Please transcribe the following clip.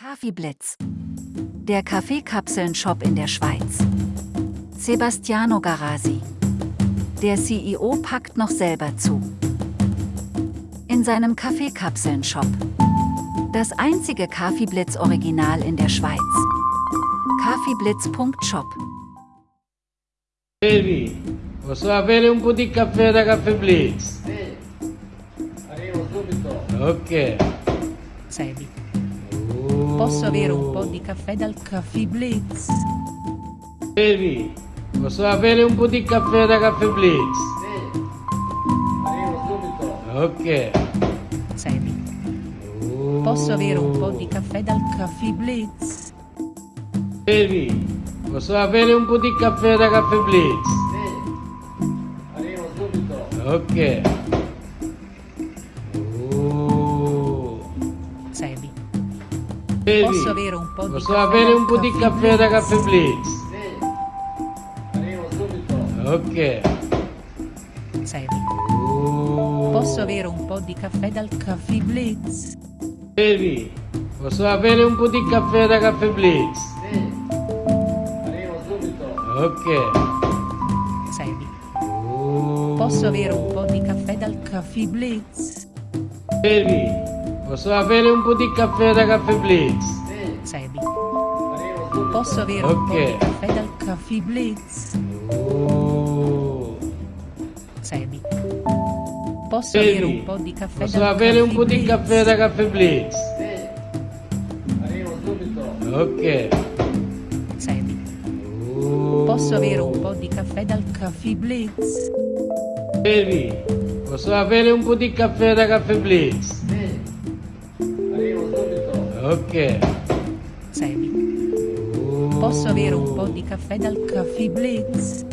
Kaffeeblitz. Der Kaffeekapseln-Shop in der Schweiz. Sebastiano Garasi. Der CEO packt noch selber zu. In seinem Kaffeekapseln-Shop. Das einzige Kaffeeblitz-Original in der Schweiz. Kaffeeblitz.shop. Baby, posso avere un po' di caffè da Caffè Blitz? Sì, arrivo subito. Ok. Sebi. Posso avere un po' di caffè dal Caffè Blitz? Baby, posso avere un po' di caffè da Caffè Blitz? Sì, arrivo subito. Ok. Sebi. Posso avere un po' di caffè dal Caffè Blitz? Baby, posso avere un po' di caffè da Caffè Blitz? Sì, arrivo subito. Ok. Baby, Posso avere un po' di posso caffè avere un po' di Caffè da? Caffè Blitz? Sì, arrivo subito. Ok. Sebi. Oh. Posso avere un po' di caffè dal Caffè Blitz? Baby, posso avere un po' di caffè da Caffè Blitz? Sì, arrivo subito. Ok. Sebi. Oh. Posso avere un po' di caffè dal Caffè Blitz? Baby, posso avere un po' di caffè da Caffè Blitz? Sebi. Posso avere un po' di caffè dal Caffè Blitz? Oh. Sebi. Posso avere Baby, un po' di caffè posso avere un po' di caffè da Caffè Blitz? Arrivo subito. Ok. Sebi. Oh. Posso avere un po' di caffè dal Caffè Blitz? Baby, posso avere un po' di caffè da Caffè Blitz? Ok. Semi. Oh. Posso avere un po' di caffè dal Caffè Blitz?